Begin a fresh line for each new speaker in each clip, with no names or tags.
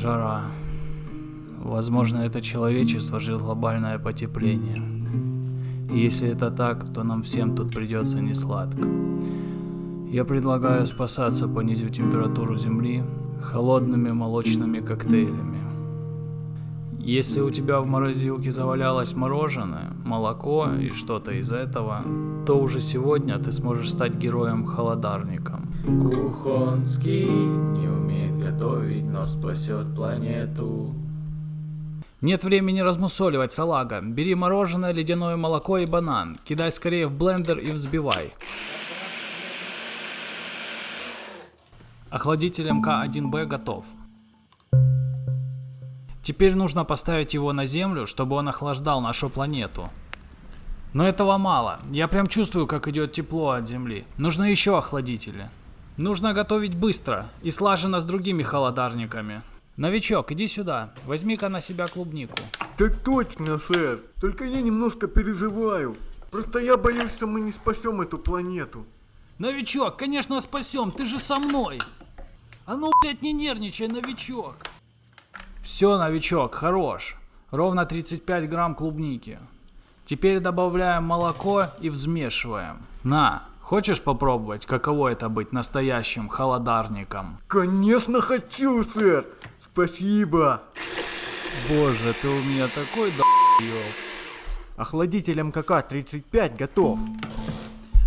Жара. Возможно, это человечество ждет глобальное потепление. И если это так, то нам всем тут придется несладко. Я предлагаю спасаться, понизив температуру Земли холодными молочными коктейлями. Если у тебя в морозилке завалялось мороженое, молоко и что-то из этого, то уже сегодня ты сможешь стать героем-холодарником.
Кухонский не умеет готовить, но спасет планету.
Нет времени размусоливать, салага. Бери мороженое, ледяное молоко и банан. Кидай скорее в блендер и взбивай. Охладитель МК-1Б готов. Теперь нужно поставить его на землю, чтобы он охлаждал нашу планету. Но этого мало. Я прям чувствую, как идет тепло от земли. Нужны еще охладители. Нужно готовить быстро и слаженно с другими холодарниками. Новичок, иди сюда. Возьми-ка на себя клубнику.
Так точно, сэр. Только я немножко переживаю. Просто я боюсь, что мы не спасем эту планету.
Новичок, конечно спасем, ты же со мной. А ну, блядь, не нервничай, новичок. Все, новичок, хорош. Ровно 35 грамм клубники. Теперь добавляем молоко и взмешиваем. На, хочешь попробовать, каково это быть настоящим холодарником?
Конечно хочу, сэр. Спасибо.
Боже, ты у меня такой долбоёб.
Охладитель МКК-35 готов.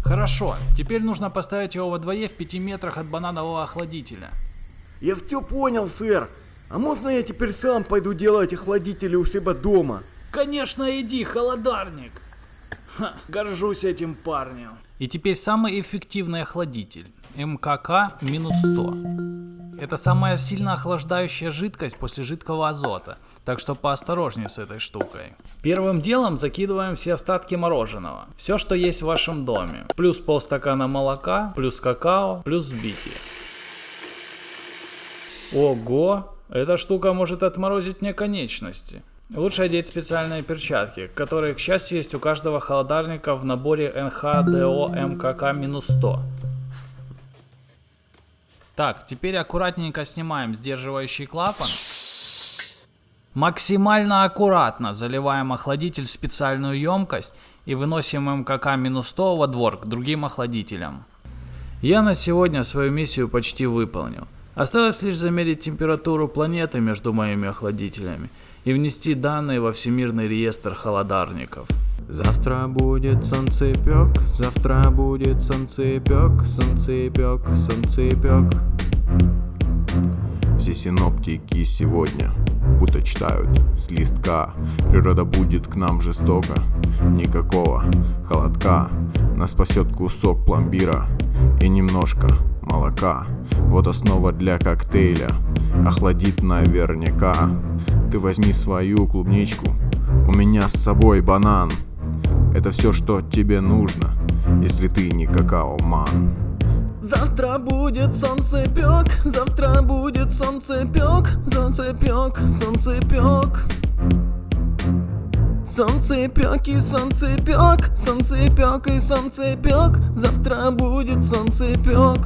Хорошо, теперь нужно поставить его во дворе в 5 метрах от бананового охладителя.
Я все понял, сэр. А можно я теперь сам пойду делать охладители у себя дома?
Конечно, иди, холодарник. Ха, горжусь этим парнем. И теперь самый эффективный охладитель. МКК минус 100. Это самая сильно охлаждающая жидкость после жидкого азота. Так что поосторожнее с этой штукой. Первым делом закидываем все остатки мороженого. Все, что есть в вашем доме. Плюс полстакана молока, плюс какао, плюс взбитие. Ого, эта штука может отморозить мне конечности. Лучше одеть специальные перчатки, которые, к счастью, есть у каждого холодарника в наборе НХДО МКК-100. Так, теперь аккуратненько снимаем сдерживающий клапан. Максимально аккуратно заливаем охладитель в специальную емкость и выносим МКК-100 во двор к другим охладителям. Я на сегодня свою миссию почти выполнил. Осталось лишь замерить температуру планеты между моими охладителями и внести данные во всемирный реестр холодарников.
Завтра будет солнцепек, завтра будет солнцепек, солнцепек, солнцепек. Все синоптики сегодня будто читают с листка. Природа будет к нам жестоко, никакого холодка. Нас спасет кусок пломбира и немножко молока. Вот основа для коктейля, охладит наверняка. Ты возьми свою клубничку, у меня с собой банан. Это все, что тебе нужно, если ты не какао-ман.
Завтра будет солнцепек, завтра будет солнцепек, солнцепек, солнцепек. Солнцепек и солнцепек, солнцепек и солнцепек, завтра будет солнцепек.